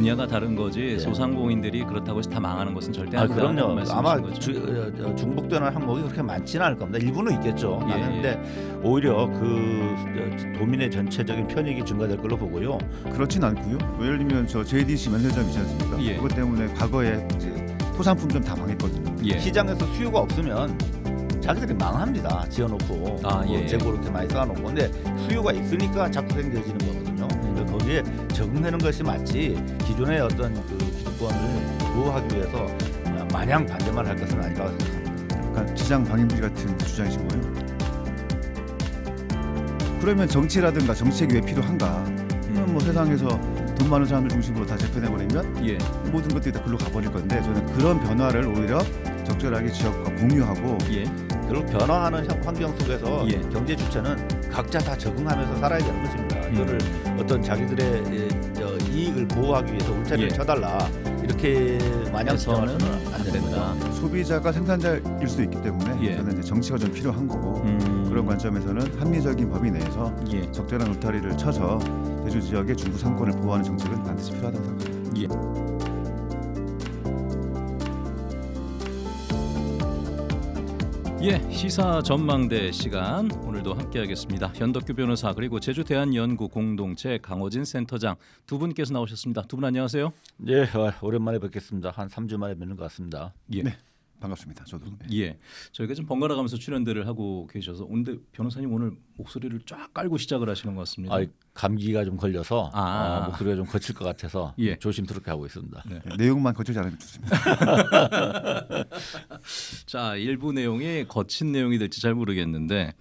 분야가 다른 거지 예. 소상공인들이 그렇다고 해서 다 망하는 것은 절대 아 아니다. 그럼요. 아마. 주, 어, 어, 중복되는 항목이 그렇게 많지는 않을 겁니다. 일부는 있겠죠. 예, 많은데 오히려 그 어, 도민의 전체적인 편익이 증가될 걸로 보고요. 그렇진 않고요. 뭐 예를 들면 저 JDC 면세점 있지 않습니까? 예. 그것 때문에 과거에 이제 토산품점 다 망했거든요. 예. 시장에서 수요가 없으면 자기들이 망합니다. 지어놓고 아, 뭐 예. 재고 이렇게 많이 쌓아놓고 근데 수요가 있으니까 자꾸 생겨지는 거거 거기에 적응되는 것이 맞지 기존의 어떤 그 기득권을 보호하기 위해서 마냥 반대만 할 것은 아니라고 생각합니다. 약간 시장 방임주의 같은 주장이신 거예요. 그러면 정치라든가 정책이 왜 필요한가? 그러면 뭐 세상에서 돈 많은 사람들 중심으로 다 재편해버리면 예. 모든 것들이 다 글로 가버릴 건데 저는 그런 변화를 오히려 적절하게 지역과 공유하고 예. 그리고 변화하는 현- 환경 속에서 예. 경제 주체는 각자 다 적응하면서 살아야 되는 것입니다. 음. 이거를 어떤 자기들의 예, 저 이익을 보호하기 위해서 울타리를 예. 쳐달라 이렇게 마냥 해서는 안 된다. 소비자가 생산자일 수도 있기 때문에 예. 저는 이제 정치가 좀 필요한 거고 음. 그런 관점에서는 합리적인 법이 내에서 예. 적절한 울타리를 쳐서 제주 지역의 중부 상권을 보호하는 정책은 반드시 필요하다고 생각합니다. 예, 시사 전망대 시간 오늘도 함께하겠습니다. 현덕규 변호사 그리고 제주 대한연구 공동체 강호진 센터장 두 분께서 나오셨습니다. 두 분 안녕하세요. 예, 어, 오랜만에 뵙겠습니다. 한 3주 만에 뵙는 것 같습니다. 예. 네. 반갑습니다. 저도. 네. 예, 저희가 좀 번갈아 가면서 출연들을 하고 계셔서 오늘 변호사님 오늘 목소리를 쫙 깔고 시작을 하시는 것 같습니다. 아, 감기가 좀 걸려서 아. 어, 목소리가 좀 거칠 것 같아서 예. 조심스럽게 하고 있습니다. 네. 네, 내용만 거칠지 않으면 좋습니다. 자, 일부 내용이 거친 내용이 될지 잘 모르겠는데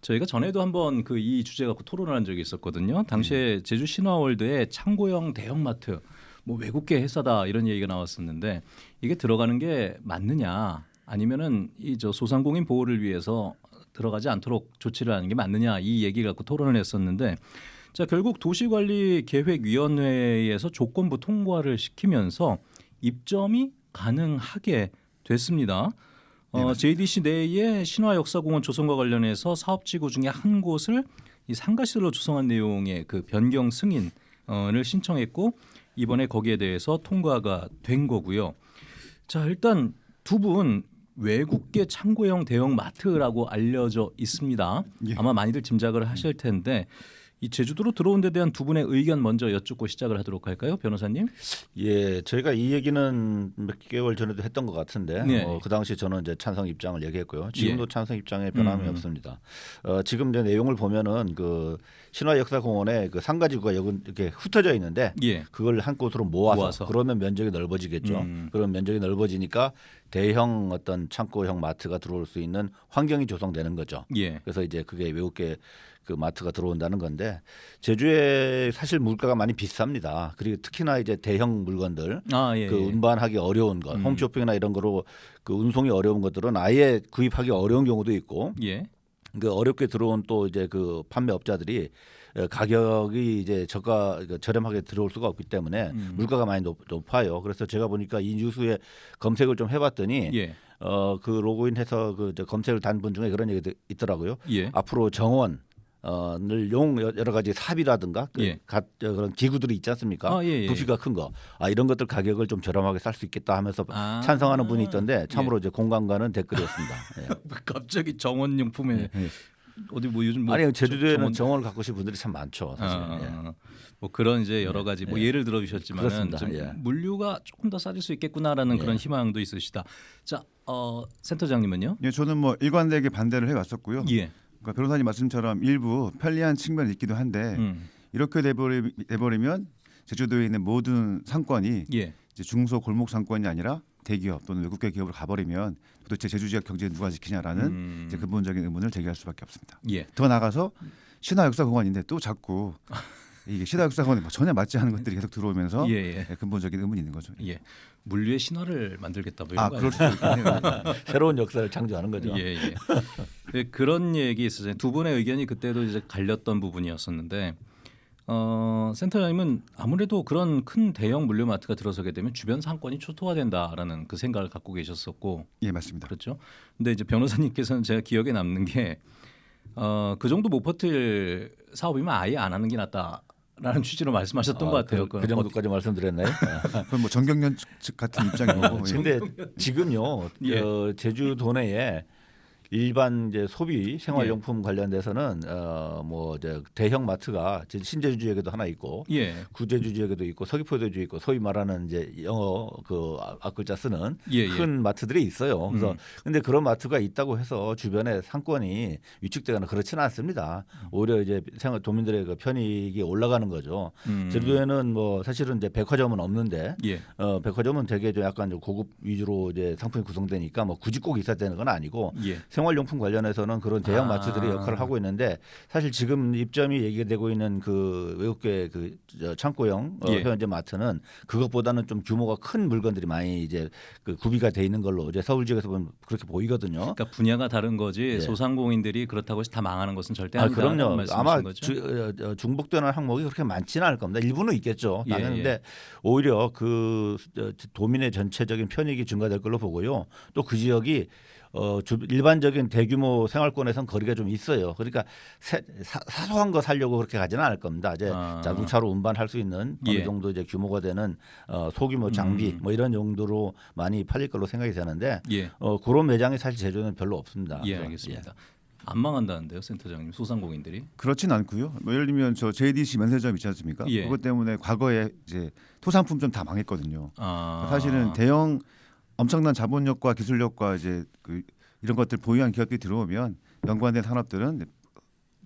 저희가 전에도 한번 그 이 주제 갖고 토론을 한 적이 있었거든요. 당시에 제주 신화월드에 창고형 대형마트 뭐 외국계 회사다 이런 얘기가 나왔었는데 이게 들어가는 게 맞느냐? 아니면은 이 저 소상공인 보호를 위해서 들어가지 않도록 조치를 하는 게 맞느냐? 이 얘기 갖고 토론을 했었는데 자 결국 도시관리계획위원회에서 조건부 통과를 시키면서 입점이 가능하게 됐습니다. 어, JDC 내에 신화역사공원 조성과 관련해서 사업지구 중에 한 곳을 이 상가시설로 조성한 내용의 그 변경 승인을 신청했고 이번에 거기에 대해서 통과가 된 거고요. 자 일단 두 분 외국계 창고형 대형 마트라고 알려져 있습니다. 예. 아마 많이들 짐작을 하실 텐데 이 제주도로 들어온 데 대한 두 분의 의견 먼저 여쭙고 시작을 하도록 할까요, 변호사님? 예, 저희가 이 얘기는 몇 개월 전에도 했던 것 같은데 네. 어, 그 당시 저는 이제 찬성 입장을 얘기했고요. 지금도 찬성 입장에 변함이 음. 없습니다. 어, 지금 이제 내용을 보면은 그 신화역사공원에 그 상가지구가 여기 이렇게 흩어져 있는데 예. 그걸 한 곳으로 모아서, 모아서. 그러면 면적이 넓어지겠죠. 음. 그런 면적이 넓어지니까 대형 어떤 창고형 마트가 들어올 수 있는 환경이 조성되는 거죠. 예. 그래서 이제 그게 외국계 그 마트가 들어온다는 건데 제주에 사실 물가가 많이 비쌉니다. 그리고 특히나 이제 대형 물건들 아 예. 그 예. 운반하기 어려운 것, 음. 홈쇼핑이나 이런 거로 그 운송이 어려운 것들은 아예 구입하기 어려운 경우도 있고 예. 그 어렵게 들어온 또 이제 그 판매업자들이 어, 가격이 이제 저가 그 저렴하게 들어올 수가 없기 때문에 음. 물가가 많이 높, 높아요. 그래서 제가 보니까 이 뉴스에 검색을 좀 해봤더니 예. 어그 로그인해서 그 검색을 단 분 중에 그런 얘기도 있더라고요. 예. 앞으로 정원 어를 용 여러 가지 삽이라든가 그 예. 가, 저 그런 기구들이 있지 않습니까? 아, 예, 예. 부피가 큰 거. 아 이런 것들 가격을 좀 저렴하게 살 수 있겠다 하면서 아. 찬성하는 분이 있던데 참으로 이제 공감가는 댓글이었습니다. 예. 갑자기 정원용품에 예. 어디 뭐 요즘 뭐 아니 제주도에는 정원- 정원을 갖고 싶은 분들이 참 많죠. 사실. 아, 예. 뭐 그런 이제 여러 가지 뭐 예. 예를 들어 주셨지만은 예. 물류가 조금 더 싸질 수 있겠구나라는 예. 그런 희망도 있으시다. 자, 어, 센터장님은요? 예, 저는 뭐 일관되게 반대를 해 왔었고요. 예. 그러니까 변호사님 말씀처럼 일부 편리한 측면이 있기도 한데 음. 이렇게 돼버리, 돼버리면 제주도에 있는 모든 상권이 예. 이제 중소 골목 상권이 아니라 대기업 또는 외국계 기업으로 가버리면 도대체 제주 지역 경제 누가 지키냐라는 음. 이제 근본적인 의문을 제기할 수밖에 없습니다. 예. 더 나가서 신화 역사 공원인데 또 자꾸 이게 신화역사공원에 뭐 전혀 맞지 않은 것들이 계속 들어오면서 예, 예. 예, 근본적인 의문이 있는 거죠. 예. 물류의 신화를 만들겠다 뭐 이런 아거 그럴? 수도. 새로운 역사를 창조하는 거죠. 예, 예. 네, 그런 얘기 있었어요. 두 분의 의견이 그때도 이제 갈렸던 부분이었었는데 어, 센터장님은 아무래도 그런 큰 대형 물류 마트가 들어서게 되면 주변 상권이 초토화된다라는 그 생각을 갖고 계셨었고 예 맞습니다. 그렇죠. 근데 이제 변호사님께서는 제가 기억에 남는 게 어, 그 정도 못 버틸 사업이면 아예 안 하는 게 낫다. 라는 취지로 말씀하셨던 아, 것 같아요. 그, 그 정도까지 말씀드렸나요? 그건 뭐 정경련 측 같은. 예. 근데 지금요 예. 어, 제주 도 내에 일반 이제 소비 예. 생활용품 관련돼서는 어뭐 이제 대형 마트가 신제주 지역에도 하나 있고 예, 구제주 지역에도 있고 서귀포도주 있고 소위 말하는 이제 영어 그 아- 앞글자 쓰는 예, 예. 큰 마트들이 있어요. 그래서 음. 근데 그런 마트가 있다고 해서 주변에 상권이 위축되거나 그렇지는 않습니다. 오히려 이제 생활 도민들의 그 편익이 올라가는 거죠. 음. 제주도에는 뭐 사실은 이제 백화점은 없는데 예, 어 백화점은 되게 좀 약간 좀 고급 위주로 이제 상품이 구성되니까 뭐 굳이 꼭 있어야 되는 건 아니고 예, 생활용품 관련해서는 그런 대형 아. 마트들이 역할을 하고 있는데 사실 지금 입점이 얘기되고 있는 그 외국계 그저 창고형 어, 예. 현재 마트는 그것보다는 좀 규모가 큰 물건들이 많이 이제 그 구비가 돼 있는 걸로 이제 서울 지역에서 보면 그렇게 보이거든요. 그러니까 분야가 다른 거지 예. 소상공인들이 그렇다고 해서 다 망하는 것은 절대 아, 아니다. 그럼요. 말씀이신 아마? 주, 어, 어, 중복되는 항목이 그렇게 많지는 않을 겁니다. 일부는 있겠죠. 예, 당연한데 예. 오히려 그 어, 도민의 전체적인 편익이 증가될 걸로 보고요. 또 그 지역이 어, 주, 일반적인 대규모 생활권에선 거리가 좀 있어요. 그러니까 세, 사, 사소한 거 살려고 그렇게 가지는 않을 겁니다. 이제 아. 자동차로 운반할 수 있는 예. 어느 정도 이제 규모가 되는 어, 소규모 장비 음. 뭐 이런 용도로 많이 팔릴 걸로 생각이 되는데 예, 어, 그런 매장이 사실 제주는 별로 없습니다. 예, 알겠습니다. 안 망한다는데요, 센터장님 소상공인들이? 그렇진 않고요. 뭐 예를 들면 저 JDC 면세점 있지 않습니까? 예. 그것 때문에 과거에 이제 토상품 좀다 망했거든요. 아, 사실은 대형 엄청난 자본력과 기술력과 이제 그 이런 것들 보유한 기업들이 들어오면 연관된 산업들은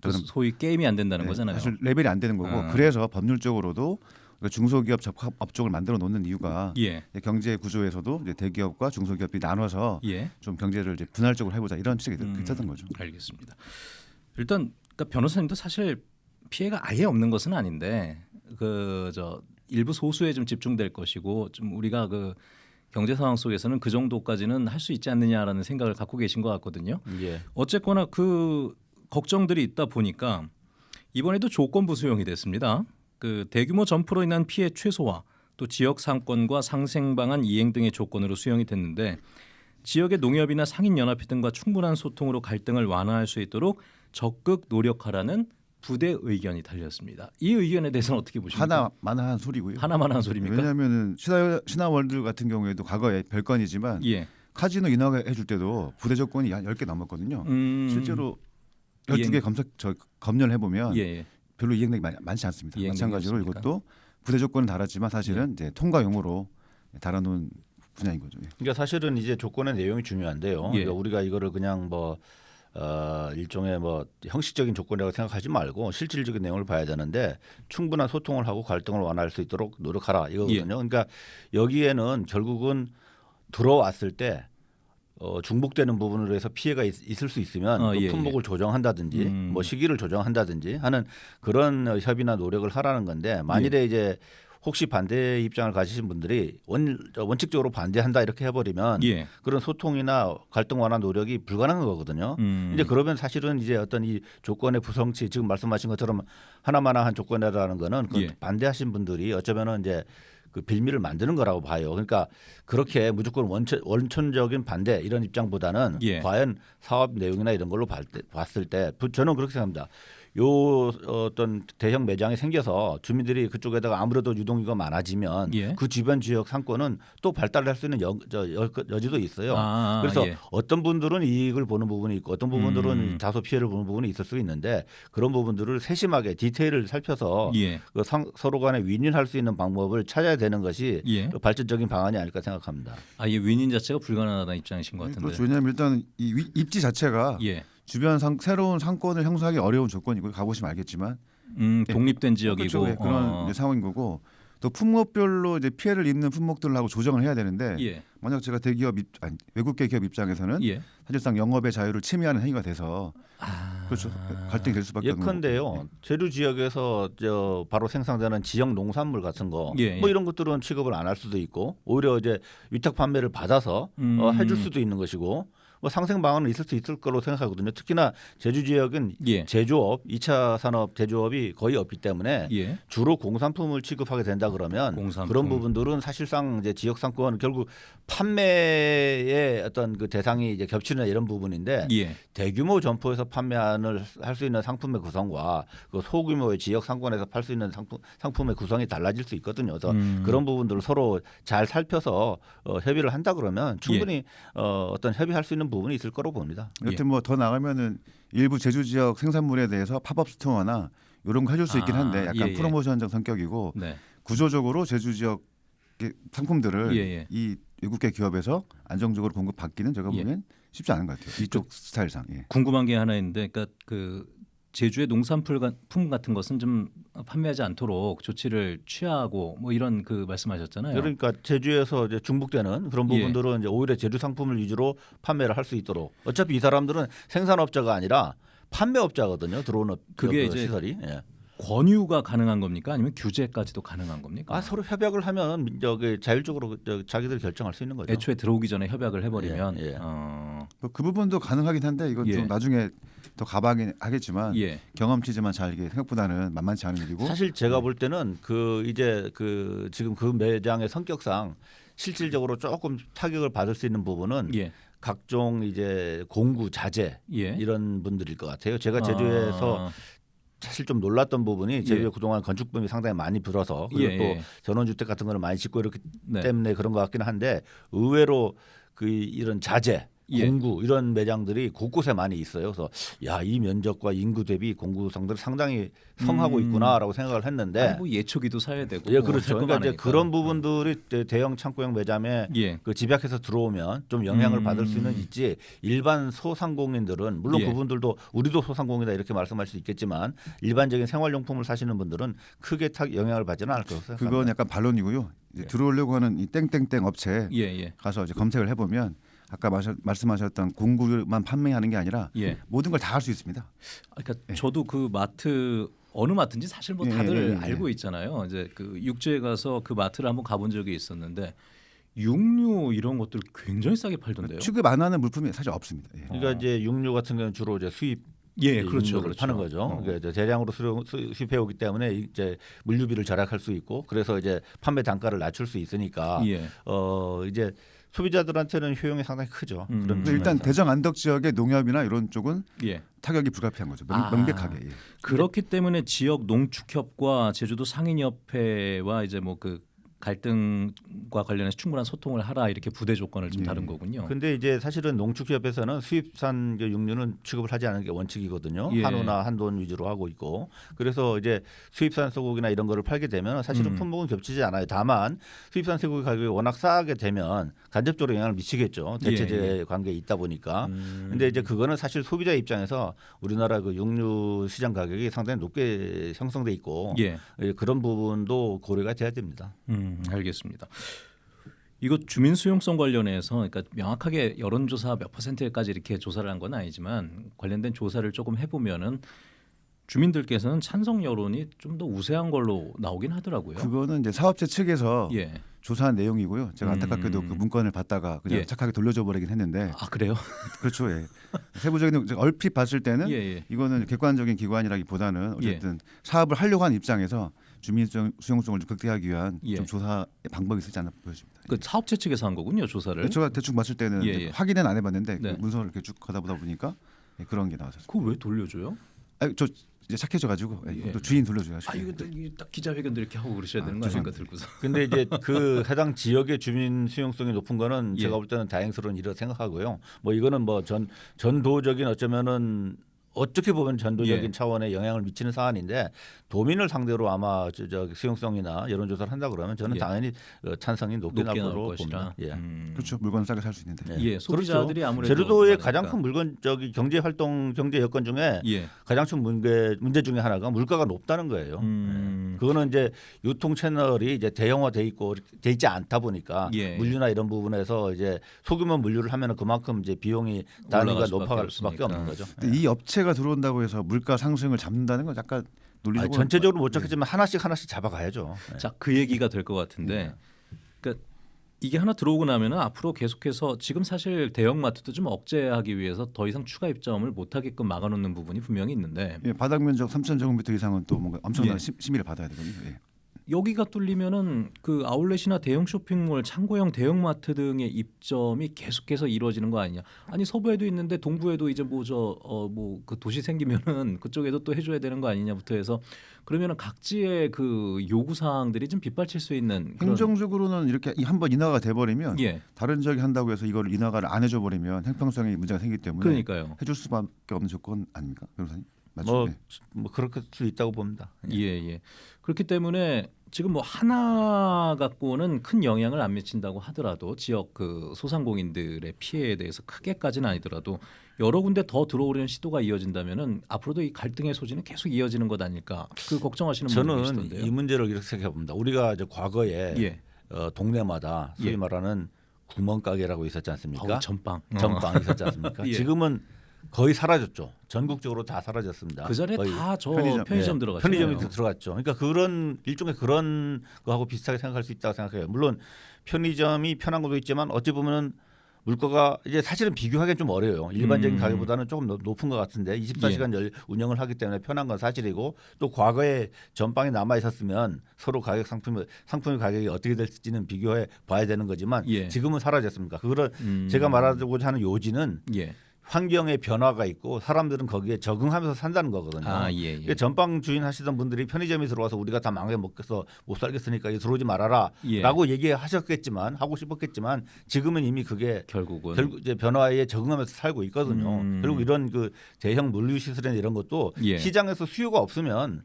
그 소위 게임이 안 된다는 네, 거잖아요. 사실 레벨이 안 되는 거고 아. 그래서 법률적으로도 우리가 중소기업 적합 업종을 만들어 놓는 이유가 예, 경제 구조에서도 이제 대기업과 중소기업이 나눠서 예, 좀 경제를 이제 분할적으로 해보자 이런 취지가 음. 있었던 거죠. 알겠습니다. 일단 그러니까 변호사님도 사실 피해가 아예 없는 것은 아닌데 그 저 일부 소수에 좀 집중될 것이고 좀 우리가 그 경제 상황 속에서는 그 정도까지는 할 수 있지 않느냐라는 생각을 갖고 계신 것 같거든요. 예. 어쨌거나 그 걱정들이 있다 보니까 이번에도 조건부 수용이 됐습니다. 그 대규모 점포로 인한 피해 최소화, 또 지역 상권과 상생 방안 이행 등의 조건으로 수용이 됐는데 지역의 농협이나 상인 연합회 등과 충분한 소통으로 갈등을 완화할 수 있도록 적극 노력하라는 부대 의견이 달렸습니다. 이 의견에 대해서는 어떻게 보십니까? 하나만 한 소리고요. 하나만 한 소리입니까? 왜냐하면은 신화 신화월드 같은 경우에도 과거에 별건이지만 예. 카지노 인하해 줄 때도 부대 조건이 한 10개 넘었거든요. 음, 실제로 이행- 12개 검색 저 검열을 해 보면 예, 예. 별로 이행력이 많, 많지 않습니다. 마찬가지로 없습니까? 이것도 부대 조건은 달았지만 사실은 이제 통과용으로 달아놓은 분야인 거죠. 예. 그러니까 사실은 이제 조건의 내용이 중요한데요. 예. 그러니까 우리가 이거를 그냥 뭐 어, 일종의 뭐 형식적인 조건이라고 생각하지 말고 실질적인 내용을 봐야 되는데 충분한 소통을 하고 갈등을 완화할 수 있도록 노력하라 이거거든요. 예. 그러니까 여기에는 결국은 들어왔을 때 어, 중복되는 부분으로 해서 피해가 있, 을수 있으면 어, 그 예, 품목을 조정한다든지 음. 뭐 시기를 조정한다든지 하는 그런 어, 협의나 노력을 하라는 건데 만일에 예. 이제 혹시 반대 입장을 가지신 분들이 원, 원칙적으로 반대한다 이렇게 해버리면 예. 그런 소통이나 갈등 완화 노력이 불가능한 거거든요. 음. 이제 그러면 사실은 이제 어떤 이 조건의 부성치 지금 말씀하신 것처럼 하나만한 조건이라는 거는 그 예. 반대하신 분들이 어쩌면은 이제 그 빌미를 만드는 거라고 봐요. 그러니까 그렇게 무조건 원천, 원천적인 반대 이런 입장보다는 예. 과연 사업 내용이나 이런 걸로 봤- 봤을 때 부- 저는 그렇게 생각합니다. 요 어떤 대형 매장이 생겨서 주민들이 그쪽에다가 아무래도 유동인구가 많아지면 예. 그 주변 지역 상권은 또 발달할 수 있는 여, 저, 여, 여 지도 있어요. 아, 그래서 예. 어떤 분들은 이익을 보는 부분이 있고 어떤 부분들은 음. 다소 피해를 보는 부분이 있을 수 있는데 그런 부분들을 세심하게 디테일을 살펴서 예. 그 상, 서로 간에 윈윈할 수 있는 방법을 찾아야 되는 것이 예. 그 발전적인 방안이 아닐까 생각합니다. 아예 윈인 자체가 불가능하다는 입장이신 것 같은데. 그렇죠. 왜냐하면 일단 이 위- 입지 자체가 예. 주변 상, 새로운 상권을 형성하기 어려운 조건이고 가보시면 알겠지만 음, 독립된 지역이고 그렇죠. 예, 그런 어. 이제 상황인 거고 또 품목별로 이제 피해를 입는 품목들하고 조정을 해야 되는데 예. 만약 제가 대기업 입, 아니, 외국계 기업 입장에서는 예. 사실상 영업의 자유를 침해하는 행위가 돼서 아. 그렇죠 갈등이 될 수밖에 없는 거고. 예컨대요. 제주 지역에서 저 바로 생산되는 지역 농산물 같은 거, 예, 뭐 예. 이런 것들은 취급을 안 할 수도 있고, 오히려 이제 위탁 판매를 받아서 음. 어, 해줄 수도 있는 것이고, 뭐 상생 방안은 있을 수 있을 거로 생각하거든요. 특히나 제주 지역은 예. 제조업, 2차 산업 제조업이 거의 없기 때문에 예. 주로 공산품을 취급하게 된다 그러면 공산품. 그런 부분들은 사실상 이제 지역 상권 결국 판매의 어떤 그 대상이 이제 겹치는 이런 부분인데 예. 대규모 점포에서 판매를 할수 있는 상품의 구성과 그 소규모의 지역 상권에서 팔 수 있는 상품, 상품의 구성이 달라질 수 있거든요. 그래서 음. 그런 부분들을 서로 잘 살펴서 어, 협의를 한다 그러면 충분히 어, 어떤 협의할 수 있는 부분이 있을 거로 봅니다. 여튼 뭐 더 나가면은 일부 제주 지역 생산물에 대해서 팝업 스토어나 이런 거 해줄 수 있긴 아, 한데 약간 예, 예. 프로모션적 성격이고 네. 구조적으로 제주 지역 상품들을 예, 예. 이 외국계 기업에서 안정적으로 공급받기는 제가 예. 보기엔 쉽지 않은 것 같아요. 이쪽 스타일상. 예. 궁금한 게 하나 있는데, 그러니까 그 제주의 농산품 같은 것은 좀 판매하지 않도록 조치를 취하고 뭐 이런 그 말씀하셨잖아요. 그러니까 제주에서 이제 중복되는 그런 예. 부분들은 이제 오히려 제주 상품을 위주로 판매를 할 수 있도록 어차피 이 사람들은 생산업자가 아니라 판매업자거든요. 들어오는 그게 그 이제 시설이. 예. 권유가 가능한 겁니까? 아니면 규제까지도 가능한 겁니까? 아 서로 협약을 하면 저기 자율적으로 저 자기들 결정할 수 있는 거죠. 애초에 들어오기 전에 협약을 해버리면 예, 예. 어, 뭐그 부분도 가능하긴 한데 이건 예. 좀 나중에 더 가봐하긴 하겠지만 예, 경험치지만 잘 이게 생각보다는 만만치 않은 일이고 사실 네. 제가 볼 때는 그 이제 그 지금 그 매장의 성격상 실질적으로 조금 타격을 받을 수 있는 부분은 예, 각종 이제 공구 자재 예. 이런 분들일 것 같아요. 제가 제주에서 아, 사실 좀 놀랐던 부분이 제주에 예. 그동안 건축붐이 상당히 많이 불어서 예, 그리고 또 예. 전원주택 같은 거를 많이 짓고 이렇기 네. 때문에 그런 것 같기는 한데 의외로 그 이런 자재 예. 공구 이런 매장들이 곳곳에 많이 있어요. 그래서 야 이 면적과 인구 대비 공구상들이 상당히 성하고 음. 있구나라고 생각을 했는데 아니, 뭐 예초기도 사야 되고 예뭐 그렇죠. 할거 그러니까 이제. 그런 부분들이 대- 대형 창고형 매장에 예, 그 집약해서 들어오면 좀 영향을 음. 받을 수는 있지 일반 소상공인들은 물론 예. 그분들도 우리도 소상공이다 이렇게 말씀할 수 있겠지만 일반적인 생활용품을 사시는 분들은 크게 타 영향을 받지는 않을 생각합니다. 그건 약간 반론이고요. 이제 들어오려고 하는 이 땡땡땡 업체 예, 예, 가서 이제 검색을 해보면 아까 마셔, 말씀하셨던 공구만 판매하는 게 아니라 예. 모든 걸 다 할 수 있습니다. 아, 그러니까 저도 그 마트 어느 마트인지 사실 뭐 예, 다들 예, 예, 예. 알고 있잖아요. 이제 그 육지에 가서 그 마트를 한번 가본 적이 있었는데 육류 이런 것들 굉장히 싸게 팔던데요. 취급 안 하는 물품이 사실 없습니다. 예. 그러니까 이제 육류 같은 경우는 주로 이제 수입 예, 그렇죠, 그렇죠. 파는 거죠. 어. 그러니까 이제 대량으로 수령, 수- 수입해 오기 때문에 이제 물류비를 절약할 수 있고 그래서 이제 판매 단가를 낮출 수 있으니까 예, 어 이제 소비자들한테는 효용이 상당히 크죠. 음. 그런 일단 측면에서. 대정 안덕 지역의 농협이나 이런 쪽은 예. 타격이 불가피한 거죠. 명, 아. 명백하게. 예. 그렇기 때문에 지역 농축협과 제주도 상인협회와 이제 뭐그 갈등과 관련해서 충분한 소통을 하라 이렇게 부대 조건을 좀 예. 다른 거군요. 근데 이제 사실은 농축협에서는 수입산 그 육류는 취급을 하지 않는 게 원칙이거든요. 예. 한우나 한돈 위주로 하고 있고 그래서 이제 수입산 소고기나 이런 거를 팔게 되면 사실은 음. 품목은 겹치지 않아요. 다만 수입산 소고기 가격이 워낙 싸게 되면 간접적으로 영향을 미치겠죠. 대체재 예, 관계에 있다 보니까. 음. 근데 이제 그거는 사실 소비자 입장에서 우리나라 그 육류 시장 가격이 상당히 높게 형성돼 있고 예, 예, 그런 부분도 고려가 돼야 됩니다. 음, 알겠습니다. 이거 주민 수용성 관련해서 그러니까 명확하게 여론조사 몇 퍼센트까지 이렇게 조사를 한 건 아니지만 관련된 조사를 조금 해보면은 주민들께서는 찬성 여론이 좀 더 우세한 걸로 나오긴 하더라고요. 그거는 이제 사업체 측에서 예. 조사한 내용이고요. 제가 음. 안타깝게도 그 문건을 받다가 그냥 예. 착하게 돌려줘 버리긴 했는데 아 그래요? 그렇죠. 예. 세부적인 얼핏 봤을 때는 예, 예. 이거는 객관적인 기관이라기보다는 어쨌든 사업을 하려고 하는 입장에서 주민 수용- 수용성을 좀 극대화하기 위한 예. 좀 조사 방법이 있을지 않나 보여집니다. 그 사업체 측에서 한 거군요 조사를. 제가 대충 봤을 때는 예, 예. 확인은 안 해봤는데 네. 그 문서를 이렇게 쭉 가다 보다 보니까 예, 그런 게 나왔었어요. 그거 왜 돌려줘요? 아, 저 이제 착해져가지고 예, 예. 또 주인 돌려줘야죠. 아 이거 딱- 딱 기자회견도 이렇게 하고 그러셔야 아, 되는 거 아닙니까 들고서. 근데 이제 그 해당 지역의 주민 수용성이 높은 거는 예. 제가 볼 때는 다행스러운 일이라고 생각하고요. 뭐 이거는 뭐 전 전도적인 어쩌면은 어떻게 보면 전도적인 예. 차원의 영향을 미치는 사안인데 도민을 상대로 아마 저, 저 수용성이나 여론조사를 한다 그러면 저는 예. 당연히 어, 찬성이 높게 높게 나올. 봅니다. 예. 음. 그렇죠. 물건 싸게 살 수 있는데. 예. 예, 소비자들이 아무래도 제주도의 많으니까. 가장 큰 물건 저기 경제 활동 경제 여건 중에 예. 가장 큰 문제 문제 중에 하나가 물가가 높다는 거예요. 음. 예. 그거는 이제 유통 채널이 이제 대형화돼 있고 돼 있지 않다 보니까 예. 물류나 이런 부분에서 이제 소규모 물류를 하면은 그만큼 이제 비용이 단위가 높아갈 수밖에. 없는 거죠. 근데 이 업체 가 들어온다고 해서 물가 상승을 잡는다는 건 약간 아니, 논리적으로 전체적으로 못 잡겠지만 하나씩 하나씩 잡아가야죠. 예. 자, 그 얘기가 될 것 같은데, 그러니까 이게 하나 들어오고 나면은 앞으로 계속해서 지금 사실 대형 마트도 좀 억제하기 위해서 더 이상 추가 입점을 못 하게끔 막아놓는 부분이 분명히 있는데 예, 바닥 면적 3천 제곱미터 이상은 또 뭔가 엄청난 예. 심- 심의를 받아야 되거든요. 예. 여기가 뚫리면은 그 아울렛이나 대형 쇼핑몰, 창고형 대형마트 등의 입점이 계속해서 이루어지는 거 아니냐? 아니 서부에도 있는데 동부에도 이제 뭐 저 어 뭐 그 도시 생기면은 그쪽에도 또 해줘야 되는 거 아니냐부터 해서 그러면은 각지의 그 요구 사항들이 좀 빗발칠 수 있는 행정적으로는 이렇게 한번 인하가 돼버리면 예 다른 지역이 한다고 해서 이걸 인하를 안 해줘 버리면 형평성에 문제가 생기기 때문에 그러니까요. 해줄 수밖에 없는 조건 아닙니까, 변호사님? 뭐, 네. 뭐 그렇게 수 있다고 봅니다. 예, 예. 그렇기 때문에 지금 뭐 하나 갖고는 큰 영향을 안 미친다고 하더라도 지역 그 소상공인들의 피해에 대해서 크게까지는 아니더라도 여러 군데 더 들어오려는 시도가 이어진다면은 앞으로도 이 갈등의 소지는 계속 이어지는 것 아닐까 그 걱정하시는 분들 저는 계시던데요. 이 문제를 이렇게 생각해 봅니다. 우리가 이제 과거에 예. 어, 동네마다 소위 예. 말하는 구멍가게라고 있었지 않습니까? 어우, 전빵. 어. 전빵 있었지 않습니까? 예. 지금은 거의 사라졌죠. 전국적으로 다 사라졌습니다. 그 전에. 다 저 편의점, 편의점, 예, 들어갔죠. 편의점이 들어갔죠. 그러니까 그런 일종의 그런 거하고 비슷하게 생각할 수 있다고 생각해요. 물론 편의점이 편한 것도 있지만 어찌 보면은 물가가 이제 사실은 비교하기는 좀 어려워요. 일반적인 음. 가격보다는 조금 더 높은 것 같은데 24시간 열 운영을 하기 때문에 편한 건 사실이고 또 과거에 전빵이 남아 있었으면 서로 가격 상품 상품의 가격이 어떻게 될지는 비교해 봐야 되는 거지만 예. 지금은 사라졌습니까? 그런 음. 제가 말하고자 하는 요지는 예. 환경의 변화가 있고 사람들은 거기에 적응하면서 산다는 거거든요. 아, 예, 예. 전빵 주인 하시던 분들이 편의점에 들어와서 우리가 다 망해 먹겠어 못 살겠으니까 이제 들어오지 말아라라고 예. 얘기하셨겠지만 하고 싶었겠지만 지금은 이미 그게 결국은 결국 이제 변화에 적응하면서 살고 있거든요. 음. 결국 이런 그 대형 물류 시설이나 이런 것도 예. 시장에서 수요가 없으면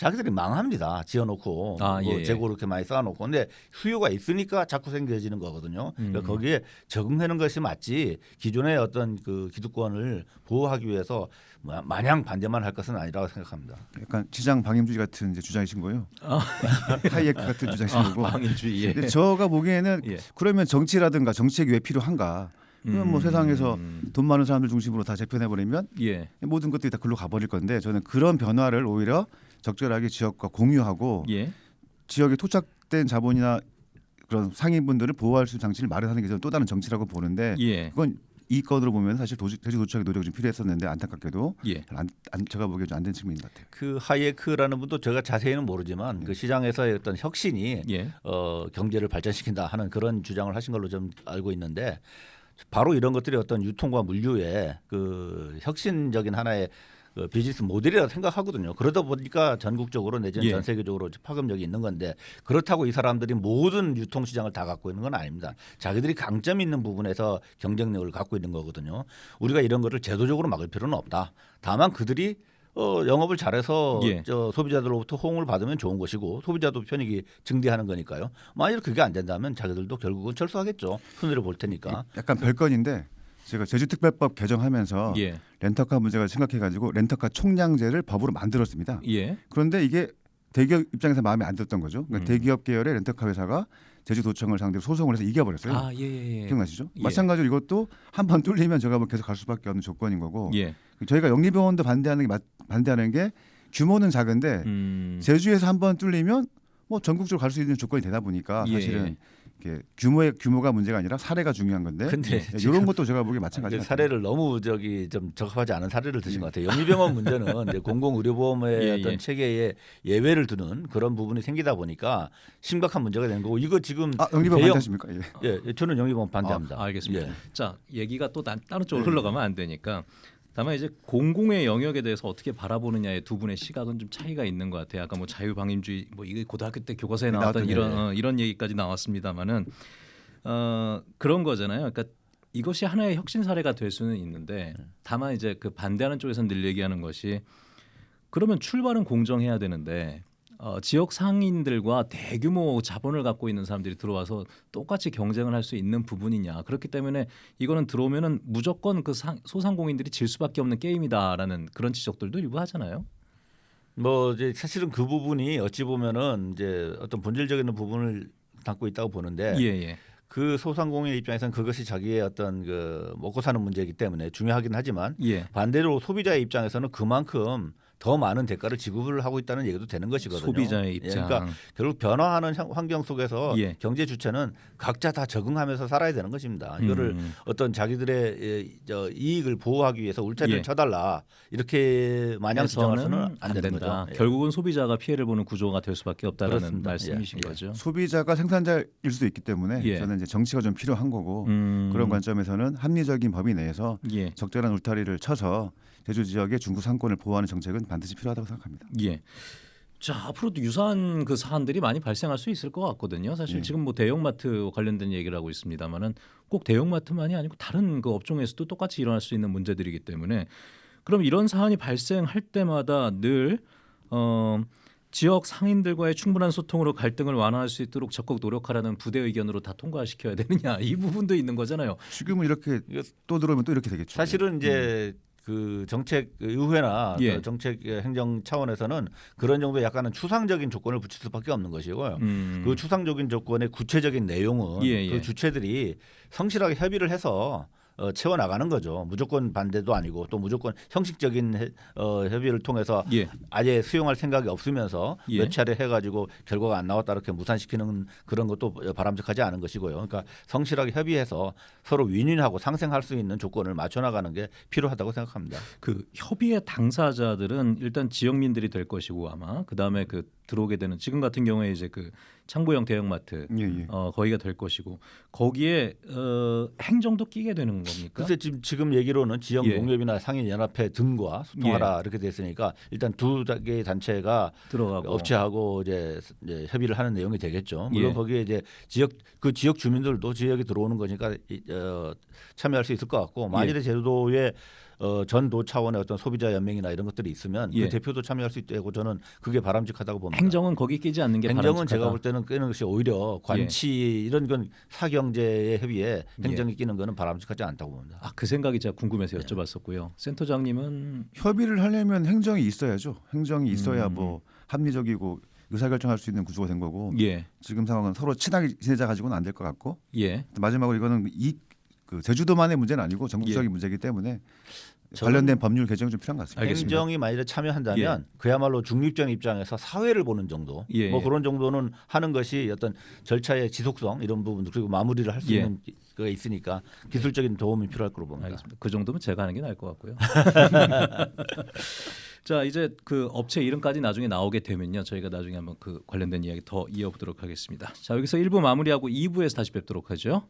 자기들이 망합니다. 지어놓고 아, 뭐 예, 예. 재고 이렇게 많이 쌓아놓고 근데 수요가 있으니까 자꾸 생겨지는 거거든요. 그러니까 음. 거기에 적응하는 것이 맞지 기존의 어떤 그 기득권을 보호하기 위해서 마- 마냥 반대만 할 것은 아니라고 생각합니다. 약간 시장 방임주의 같은 이제 주장이신 거예요. 아. 하이에크 같은 주장이신 아, 거고. 방인주의. 예. 근데 제가 보기에는 예. 그러면 정치라든가 정책이 왜 필요한가? 그러면 뭐 음. 세상에서 돈 많은 사람들 중심으로 다 재편해 버리면 예. 모든 것들이 다 글로 가버릴 건데 저는 그런 변화를 오히려 적절하게 지역과 공유하고 예. 지역에 토착된 자본이나 그런 상인분들을 보호할 수 있는 장치를 마련하는 게 저는 또 다른 정치라고 보는데 예. 그건 이 건으로 보면 사실 도시, 대지 도착의 노력이 좀 필요했었는데 안타깝게도 예. 안, 안, 제가 보기에 좀 안 된 측면인 것 같아요. 그 하이에크라는 분도 제가 자세히는 모르지만 그 시장에서의 어떤 혁신이 예. 어, 경제를 발전시킨다 하는 그런 주장을 하신 걸로 좀 알고 있는데 바로 이런 것들이 어떤 유통과 물류의 그 혁신적인 하나의 그 비즈니스 모델이라고 생각하거든요. 그러다 보니까 전국적으로 내지는 예. 전 세계적으로 파급력이 있는 건데 그렇다고 이 사람들이 모든 유통 시장을 다 갖고 있는 건 아닙니다. 자기들이 강점 있는 부분에서 경쟁력을 갖고 있는 거거든요. 우리가 이런 거를 제도적으로 막을 필요는 없다. 다만 그들이 어, 영업을 잘해서 예. 저 소비자들로부터 호응을 받으면 좋은 것이고 소비자도 편익이 증대하는 거니까요. 만일 그게 안 된다면 자기들도 결국은 철수하겠죠. 손해를 볼 테니까. 약간 별건인데 제가 제주특별법 개정하면서 예. 렌터카 문제가 심각해가지고 렌터카 총량제를 법으로 만들었습니다. 예. 그런데 이게 대기업 입장에서 마음에 안 들었던 거죠. 그러니까 음. 대기업 계열의 렌터카 회사가 제주도청을 상대로 소송을 해서 이겨버렸어요. 아, 예, 예. 예. 기억나시죠? 예. 마찬가지로 이것도 한 번 뚫리면 제가 뭐 계속 갈 수밖에 없는 조건인 거고 예. 저희가 영리병원도 반대하는 게 맞- 반대하는 게 규모는 작은데 음. 제주에서 한 번 뚫리면 뭐 전국적으로 갈 수 있는 조건이 되다 보니까 예. 사실은 규모의 규모가 문제가 아니라 사례가 중요한 건데 근데 예, 이런 것도 제가 보기에 마찬가지 그 사례를 너무 저기 좀 적합하지 않은 사례를 드신 것 같아요. 영리병원 문제는 이제 공공의료보험의 예, 어떤 예. 체계에 예외를 두는 그런 부분이 생기다 보니까 심각한 문제가 되는 거고 이거 지금 아 영리병 대형- 반대하십니까? 예. 예, 예, 저는 영리보험 반대합니다. 아, 알겠습니다. 예. 자, 얘기가 또 다, 다른 쪽으로 네. 흘러가면 안 되니까 다만 이제 공공의 영역에 대해서 어떻게 바라보느냐의 두 분의 시각은 좀 차이가 있는 것 같아요. 아까 뭐 자유방임주의 뭐 이게 고등학교 때 교과서에 나왔던 나왔던, 이런 예. 어, 이런 얘기까지 나왔습니다만은 어, 그런 거잖아요. 그러니까 이것이 하나의 혁신 사례가 될 수는 있는데 다만 이제 그 반대하는 쪽에서는 늘 얘기하는 것이 그러면 출발은 공정해야 되는데 어, 지역 상인들과 대규모 자본을 갖고 있는 사람들이 들어와서 똑같이 경쟁을 할 수 있는 부분이냐 그렇기 때문에 이거는 들어오면은 무조건 그 상, 소상공인들이 질 수밖에 없는 게임이다라는 그런 지적들도 일부 하잖아요. 뭐 이제 사실은 그 부분이 어찌 보면은 이제 어떤 본질적인 부분을 담고 있다고 보는데 예 예. 그 소상공인 입장에서는 그것이 자기의 어떤 그 먹고 사는 문제이기 때문에 중요하긴 하지만 예. 반대로 소비자의 입장에서는 그만큼 더 많은 대가를 지급을 하고 있다는 얘기도 되는 것이거든요. 소비자의 예, 입장. 그러니까 결국 변화하는 향- 환경 속에서 예. 경제 주체는 각자 다 적응하면서 살아야 되는 것입니다. 이거를 음. 어떤 자기들의 예, 저 이익을 보호하기 위해서 울타리를 예. 쳐달라 이렇게 마냥 주장해서는 해서는 안, 안 되는 된다. 거죠. 예. 결국은 소비자가 피해를 보는 구조가 될 수밖에 없다라는 그렇습니다. 말씀이신 예, 예. 거죠. 소비자가 생산자일 수도 있기 때문에 예. 저는 이제 정치가 좀 필요한 거고 음. 그런 관점에서는 합리적인 범위 내에서 예. 적절한 울타리를 쳐서 제주 지역의 중구 상권을 보호하는 정책은 반드시 필요하다고 생각합니다. 예. 자 앞으로도 유사한 그 사안들이 많이 발생할 수 있을 것 같거든요. 사실 예. 지금 뭐 대형마트 관련된 얘기를 하고 있습니다만은 꼭 대형마트만이 아니고 다른 그 업종에서도 똑같이 일어날 수 있는 문제들이기 때문에 그럼 이런 사안이 발생할 때마다 늘 어, 지역 상인들과의 충분한 소통으로 갈등을 완화할 수 있도록 적극 노력하라는 부대 의견으로 다 통과시켜야 되느냐 이 부분도 있는 거잖아요. 지금은 이렇게 또 들어오면 또 이렇게 되겠죠. 사실은 이제 그 정책 의회나 예. 그 정책 행정 차원에서는 그런 정도의 약간은 추상적인 조건을 붙일 수밖에 없는 것이고요. 음. 그 추상적인 조건의 구체적인 내용은 예, 예. 그 주체들이 성실하게 협의를 해서 어, 채워 나가는 거죠. 무조건 반대도 아니고 또 무조건 형식적인 해- 어, 협의를 통해서 예. 아예 수용할 생각이 없으면서 예. 몇 차례 해가지고 결과가 안 나왔다 이렇게 무산시키는 그런 것도 바람직하지 않은 것이고요. 그러니까 성실하게 협의해서 서로 윈윈하고 상생할 수 있는 조건을 맞춰 나가는 게 필요하다고 생각합니다. 그 협의의 당사자들은 일단 지역민들이 될 것이고 아마 그 다음에 그 들어오게 되는 지금 같은 경우에 이제 그 창고형 대형마트 예, 예. 어, 거기가 될 것이고 거기에 어, 행정도 끼게 되는 겁니까? 글쎄 지금 지금 얘기로는 지역 예. 농협이나 상인 연합회 등과 소통하라 이렇게 됐으니까 일단 두 개의 단체가 들어가고 업체하고 이제, 이제 협의를 하는 내용이 되겠죠. 물론 예. 거기에 이제 지역 그 지역 주민들도 지역에 들어오는 거니까 이- 어, 참여할 수 있을 것 같고 만일에 예. 제도에 어, 전도 차원의 어떤 소비자 연맹이나 이런 것들이 있으면 예. 그 대표도 참여할 수 있다고 저는 그게 바람직하다고 봅니다. 행정은 거기 끼지 않는 게 행정은 바람직하다. 제가 볼 때는 끼는 것이 오히려 관치 이런 건 사경제의 협의에 행정이 끼는 거는 바람직하지 않다고 봅니다. 아, 그 생각이 제가 궁금해서 네. 여쭤봤었고요. 센터장님은 협의를 하려면 행정이 있어야죠. 행정이 있어야 음. 뭐 합리적이고 의사결정할 수 있는 구조가 된 거고 예, 지금 상황은 서로 친하게 지내자 가지고는 안 될 것 같고 예, 마지막으로 이거는 이 그 제주도만의 문제는 아니고 전국적인 예. 문제이기 때문에 관련된 법률 개정이 좀 필요한 것 같습니다. 알겠습니다. 행정이 만일에 참여한다면 그야말로 중립적 입장에서 사회를 보는 정도, 예, 뭐 예. 그런 정도는 하는 것이 어떤 절차의 지속성 이런 부분들 그리고 마무리를 할수 예. 있는 가 있으니까 기술적인 도움이 필요할 거로 봅니다. 알겠습니다. 그 정도면 제가 하는 게 나을 것 같고요. 자 이제 그 업체 이름까지 나중에 나오게 되면요 저희가 나중에 한번 그 관련된 이야기 더 이어보도록 하겠습니다. 자 여기서 1부 마무리하고 2부에서 다시 뵙도록 하죠.